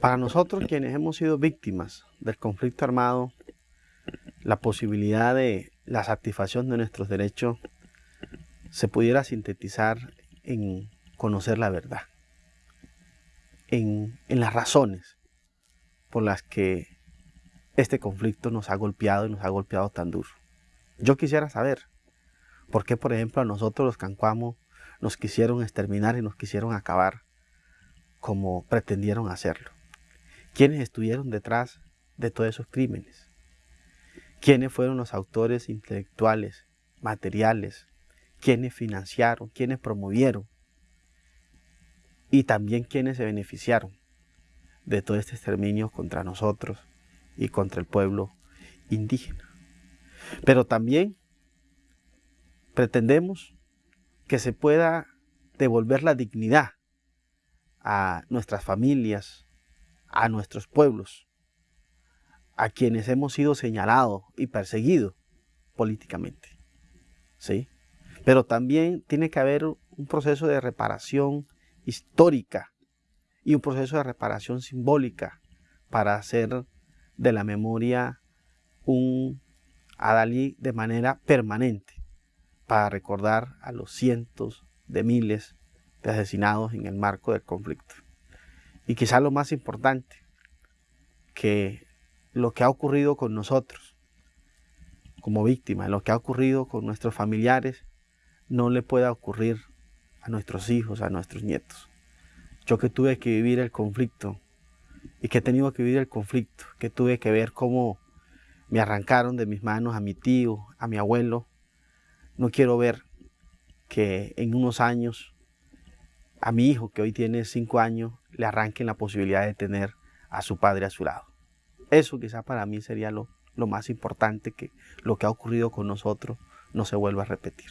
Para nosotros quienes hemos sido víctimas del conflicto armado, la posibilidad de la satisfacción de nuestros derechos se pudiera sintetizar en conocer la verdad, en, las razones por las que este conflicto nos ha golpeado y nos ha golpeado tan duro. Yo quisiera saber por qué, por ejemplo, a nosotros los cancuamos nos quisieron exterminar y nos quisieron acabar como pretendieron hacerlo. ¿Quiénes estuvieron detrás de todos esos crímenes? ¿Quiénes fueron los autores intelectuales, materiales? ¿Quiénes financiaron? ¿Quiénes promovieron? Y también quiénes se beneficiaron de todo este exterminio contra nosotros y contra el pueblo indígena. Pero también pretendemos que se pueda devolver la dignidad a nuestras familias, a nuestros pueblos, a quienes hemos sido señalados y perseguidos políticamente. ¿sí? Pero también tiene que haber un proceso de reparación histórica y un proceso de reparación simbólica para hacer de la memoria un Adalí de manera permanente, para recordar a los cientos de miles de asesinados en el marco del conflicto. Y quizá lo más importante, que lo que ha ocurrido con nosotros como víctimas, lo que ha ocurrido con nuestros familiares, no le pueda ocurrir a nuestros hijos, a nuestros nietos. Yo que tuve que vivir el conflicto y que he tenido que vivir el conflicto, que tuve que ver cómo me arrancaron de mis manos a mi tío, a mi abuelo, no quiero ver que en unos años a mi hijo, que hoy tiene cinco años, le arranquen la posibilidad de tener a su padre a su lado. Eso quizá para mí sería lo, lo más importante, que lo que ha ocurrido con nosotros no se vuelva a repetir.